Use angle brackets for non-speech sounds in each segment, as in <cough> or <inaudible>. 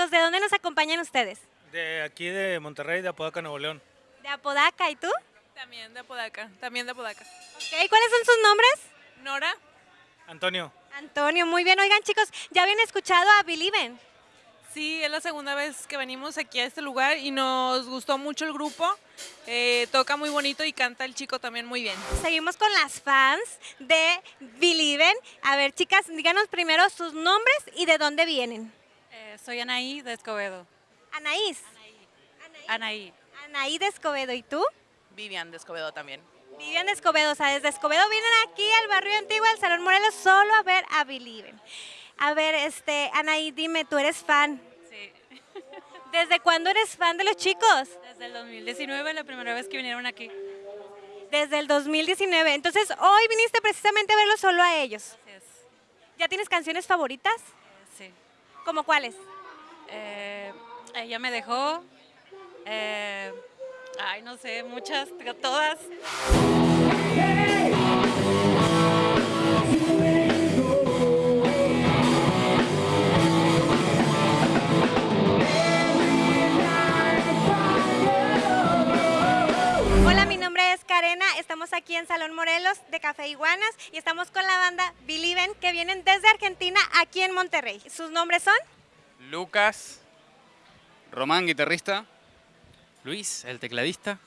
chicos, ¿de dónde nos acompañan ustedes? De aquí de Monterrey, de Apodaca, Nuevo León. De Apodaca, ¿y tú? También de Apodaca, también de Apodaca. Ok, ¿cuáles son sus nombres? Nora, Antonio, Antonio, muy bien. Oigan, chicos, ¿ya habían escuchado a Believe sí, es la segunda vez que venimos aquí a este lugar y nos gustó mucho el grupo. Eh, toca muy bonito y canta el chico también muy bien. Seguimos con las fans de Believe A ver, chicas, díganos primero sus nombres y de dónde vienen. Eh, soy Anaí de Escobedo. Anaís. Anaí. Anaí de Escobedo, ¿y tú? Vivian de Escobedo también. Vivian de Escobedo, o sea, desde Escobedo vienen aquí al barrio antiguo, al Salón Morelos, solo a ver a Believe. A ver, este, Anaí, dime, tú eres fan. Sí. <laughs> ¿Desde cuándo eres fan de los chicos? Desde el 2019, la primera vez que vinieron aquí. Desde el 2019. Entonces, hoy viniste precisamente a verlos solo a ellos. Así es. ¿Ya tienes canciones favoritas? Eh, Sí. ¿Como cuáles? Eh, ella me dejó. eh, ay, no sé, muchas, todas. En Salón Morelos de Café Iguanas y estamos con la banda Believe que vienen desde Argentina aquí en Monterrey. ¿Sus nombres son? Lucas, Román, guitarrista, Luis, el tecladista.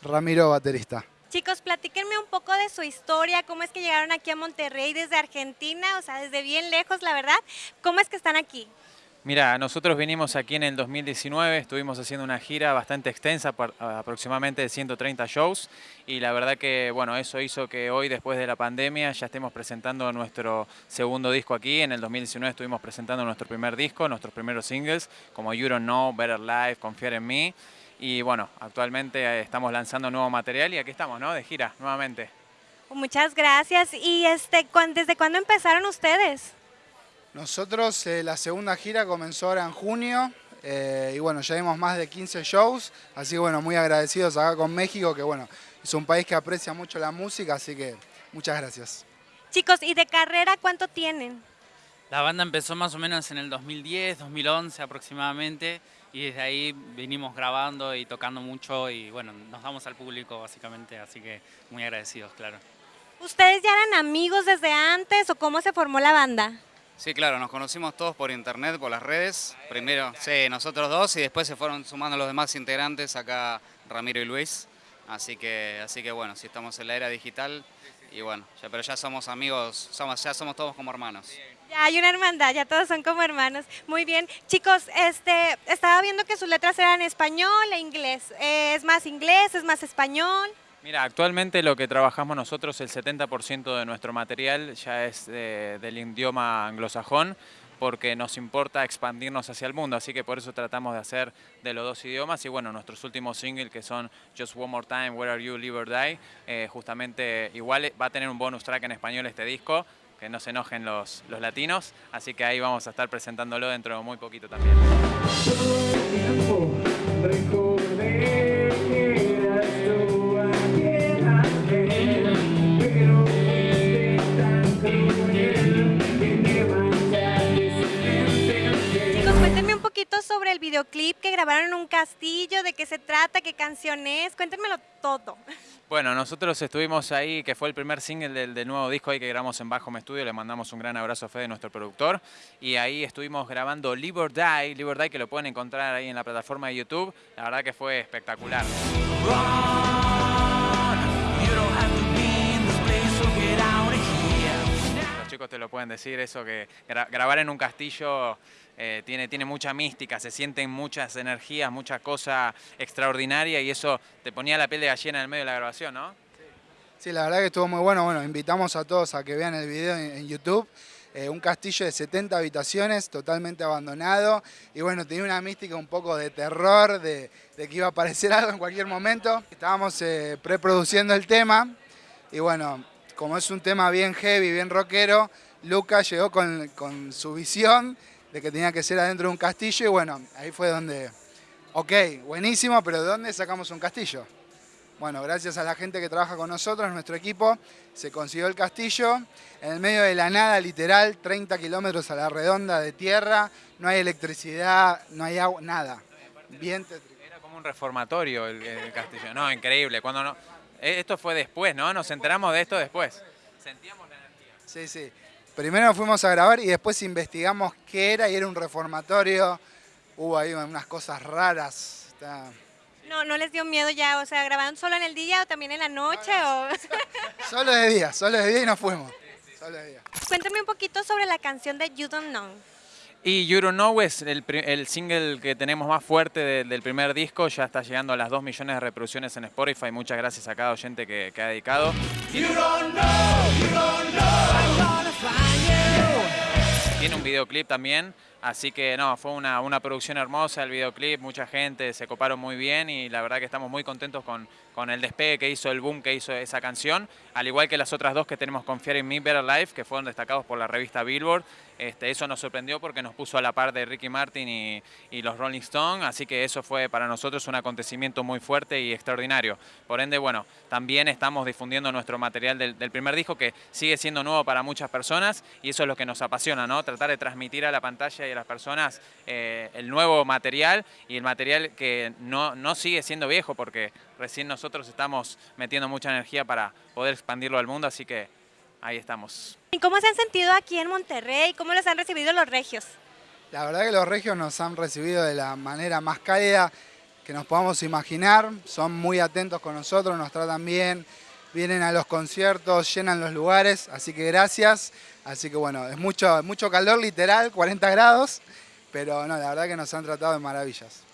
Ramiro, baterista. Chicos, platíquenme un poco de su historia, cómo es que llegaron aquí a Monterrey desde Argentina, o sea, desde bien lejos, la verdad. ¿Cómo es que están aquí? Mira, nosotros vinimos aquí en el 2019, estuvimos haciendo una gira bastante extensa, por aproximadamente de 130 shows, y la verdad que, bueno, eso hizo que hoy, después de la pandemia, ya estemos presentando nuestro segundo disco aquí. En el 2019 estuvimos presentando nuestro primer disco, nuestros primeros singles, como You Don't Know, Better Life, Confiar en Mí, y bueno, actualmente eh, estamos lanzando nuevo material y aquí estamos, ¿no? De gira, nuevamente. Muchas gracias. ¿Y este, desde cuándo empezaron ustedes? Nosotros, eh, la segunda gira comenzó ahora en junio eh, y bueno, ya dimos más de 15 shows, así que bueno, muy agradecidos acá con México, que bueno, es un país que aprecia mucho la música, así que muchas gracias. Chicos, ¿y de carrera cuánto tienen? La banda empezó más o menos en el 2010, 2011 aproximadamente, y desde ahí venimos grabando y tocando mucho y bueno, nos damos al público básicamente, así que muy agradecidos, claro. ¿Ustedes ya eran amigos desde antes o cómo se formó la banda? Sí, claro, nos conocimos todos por internet, por las redes. Primero, sí, nosotros dos y después se fueron sumando los demás integrantes, acá Ramiro y Luis. Así que, así que bueno, sí estamos en la era digital y bueno, ya, pero ya somos amigos, somos, ya somos todos como hermanos. Ya hay una hermandad, ya todos son como hermanos. Muy bien. Chicos, este, estaba viendo que sus letras eran español e inglés. Eh, ¿Es más inglés, es más español? Mira, actualmente lo que trabajamos nosotros, el 70% de nuestro material ya es del idioma anglosajón, porque nos importa expandirnos hacia el mundo, así que por eso tratamos de hacer de los dos idiomas. Y bueno, nuestros últimos singles que son Just One More Time, Where Are You, Live or Die, eh, justamente igual va a tener un bonus track en español este disco, que no se enojen los, los latinos, así que ahí vamos a estar presentándolo dentro de muy poquito también. Videoclip que grabaron en un castillo, de qué se trata, qué canción es, cuéntenmelo todo. Bueno, nosotros estuvimos ahí, que fue el primer single del, nuevo disco ahí que grabamos en Bajo Estudio, le mandamos un gran abrazo a Fede, nuestro productor, y ahí estuvimos grabando Live or Die, Live Die, que lo pueden encontrar ahí en la plataforma de YouTube, la verdad que fue espectacular. Te lo pueden decir, eso que gra- grabar en un castillo eh, tiene, tiene mucha mística, se sienten muchas energías, mucha cosa extraordinaria y eso te ponía la piel de gallina en el medio de la grabación, ¿no? Sí, la verdad que estuvo muy bueno. Bueno, invitamos a todos a que vean el video en, YouTube. Eh, un castillo de 70 habitaciones, totalmente abandonado. Y bueno, tenía una mística un poco de terror, de, de que iba a aparecer <laughs> algo en cualquier momento. Estábamos eh, preproduciendo el tema. Y bueno, como es un tema bien heavy, bien rockero, Lucas llegó con, con su visión de que tenía que ser adentro de un castillo. Y bueno, ahí fue donde, ok, buenísimo, pero ¿de dónde sacamos un castillo? Bueno, gracias a la gente que trabaja con nosotros, nuestro equipo, se consiguió el castillo en el medio de la nada, literal, 30 kilómetros a la redonda de tierra, no hay electricidad, no hay agua, nada. Era como un reformatorio el, el castillo. No, increíble. Cuando no, esto fue después, ¿no? Nos enteramos de esto después. Sentíamos la energía. Sí, sí. Primero fuimos a grabar y después investigamos qué era y era un reformatorio. Hubo ahí unas cosas raras. Está- No, no les dio miedo ya, o sea, ¿grabaron solo en el día o también en la noche? O... Solo de día, solo de día y nos fuimos. Solo de día. Cuéntame un poquito sobre la canción de You Don't Know. Y You Don't Know es el, single que tenemos más fuerte de- del primer disco, ya está llegando a las 2 millones de reproducciones en Spotify, muchas gracias a cada oyente que, que ha dedicado. Tiene un videoclip también, así que no, fue una, una producción hermosa el videoclip, mucha gente se coparon muy bien y la verdad que estamos muy contentos con, con el despegue que hizo, el boom que hizo esa canción, al igual que las otras dos que tenemos Confiar en Me, Better Life, que fueron destacados por la revista Billboard. Este, eso nos sorprendió porque nos puso a la par de Ricky Martin y, los Rolling Stones, así que eso fue para nosotros un acontecimiento muy fuerte y extraordinario. Por ende, bueno, también estamos difundiendo nuestro material del, del primer disco que sigue siendo nuevo para muchas personas y eso es lo que nos apasiona, ¿no? Tratar de transmitir a la pantalla y a las personas eh, el nuevo material y el material que no, no sigue siendo viejo porque recién nosotros estamos metiendo mucha energía para poder expandirlo al mundo, así que ahí estamos. ¿Y cómo se han sentido aquí en Monterrey? ¿Cómo los han recibido los regios? La verdad que los regios nos han recibido de la manera más cálida que nos podamos imaginar. Son muy atentos con nosotros, nos tratan bien, vienen a los conciertos, llenan los lugares, así que gracias. Así que bueno, es mucho, mucho calor literal, 40 grados, pero no, la verdad que nos han tratado de maravillas.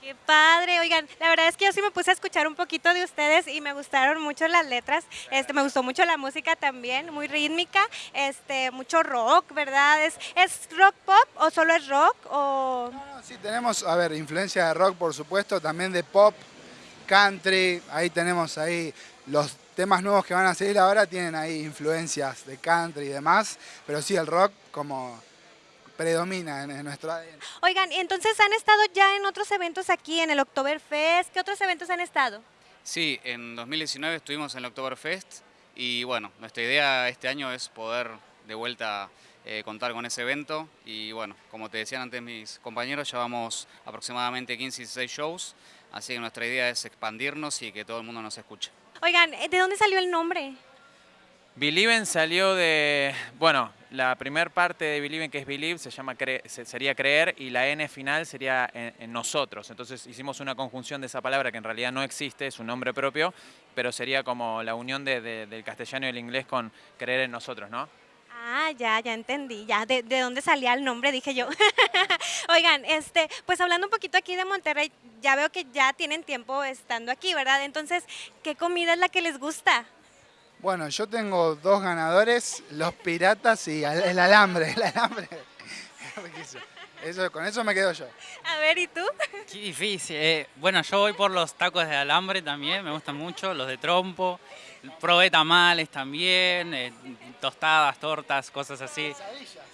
Qué padre, oigan, la verdad es que yo sí me puse a escuchar un poquito de ustedes y me gustaron mucho las letras, este, me gustó mucho la música también, muy rítmica, este, mucho rock, ¿verdad? ¿Es, ¿Es rock pop o solo es rock? O... No, sí, tenemos, a ver, influencia de rock, por supuesto, también de pop, country, ahí tenemos ahí los temas nuevos que van a salir ahora tienen ahí influencias de country y demás, pero sí el rock como predomina en, en nuestro ADN. Oigan, y entonces han estado ya en otros eventos aquí, en el Oktoberfest, ¿qué otros eventos han estado? Sí, en 2019 estuvimos en el Oktoberfest y bueno, nuestra idea este año es poder de vuelta eh, contar con ese evento y bueno, como te decían antes mis compañeros, llevamos aproximadamente 15 y 16 shows, así que nuestra idea es expandirnos y que todo el mundo nos escuche. Oigan, ¿de dónde salió el nombre? Believen salió de, bueno, la primer parte de Believen que es Believe se llama sería creer y la N final sería en, nosotros. Entonces hicimos una conjunción de esa palabra que en realidad no existe, es un nombre propio, pero sería como la unión de- de- del castellano y el inglés con creer en nosotros, ¿no? Ah, ya, ya entendí, ya, de, de dónde salía el nombre, dije yo. <laughs> Oigan, este, pues hablando un poquito aquí de Monterrey, ya veo que ya tienen tiempo estando aquí, ¿verdad? Entonces, ¿qué comida es la que les gusta? Bueno, yo tengo dos ganadores, los piratas y el alambre, el alambre. <laughs> Eso, con eso me quedo yo. A ver, ¿y tú? Qué difícil. eh. bueno, yo voy por los tacos de alambre también, me gustan mucho, los de trompo. Probé tamales también, eh, tostadas, tortas, cosas así.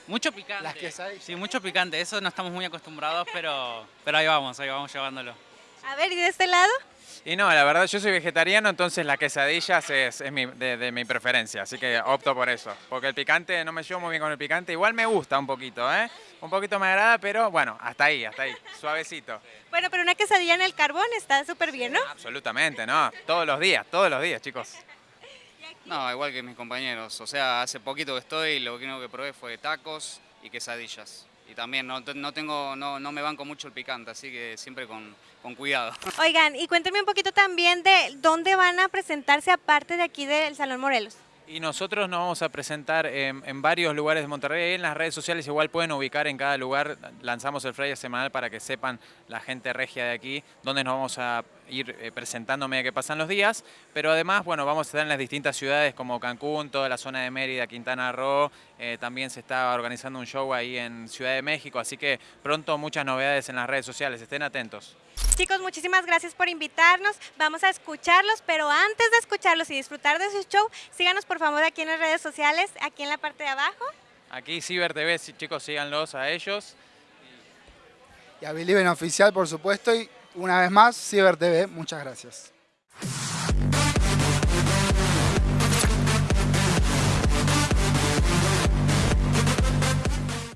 Mucho picante. Las quesadillas. Sí, mucho picante. Eso no estamos muy acostumbrados, pero, pero ahí vamos, ahí vamos llevándolo. A ver, ¿y de este lado? Y no, la verdad yo soy vegetariano, entonces las quesadillas es, es mi- de, de mi preferencia, así que opto por eso. Porque el picante, no me llevo muy bien con el picante, igual me gusta un poquito, ¿eh? Un poquito me agrada, pero bueno, hasta ahí, hasta ahí, suavecito. Bueno, pero una quesadilla en el carbón está súper bien, ¿no? Absolutamente, ¿no? Todos los días, todos los días, chicos. <laughs> No, igual que mis compañeros, o sea, hace poquito que estoy, lo único que probé fue tacos y quesadillas. Y también no, no tengo, no, no me banco mucho el picante, así que siempre con, con cuidado. Oigan, y cuéntenme un poquito también de dónde van a presentarse aparte de aquí del Salón Morelos. Y nosotros nos vamos a presentar en, varios lugares de Monterrey. En las redes sociales igual pueden ubicar en cada lugar. Lanzamos el flyer semanal para que sepan la gente regia de aquí dónde nos vamos a ir eh, presentando a medida que pasan los días. Pero además, bueno, vamos a estar en las distintas ciudades como Cancún, toda la zona de Mérida, Quintana Roo. Eh, también se está organizando un show ahí en Ciudad de México. Así que pronto muchas novedades en las redes sociales. Estén atentos. Chicos, muchísimas gracias por invitarnos. Vamos a escucharlos, pero antes de escucharlos y disfrutar de su show, síganos por favor aquí en las redes sociales, aquí en la parte de abajo. Aquí Ciber TV, sí, chicos, síganlos a ellos. Y a Believe en Oficial, por supuesto, y una vez más, Ciber TV, muchas gracias.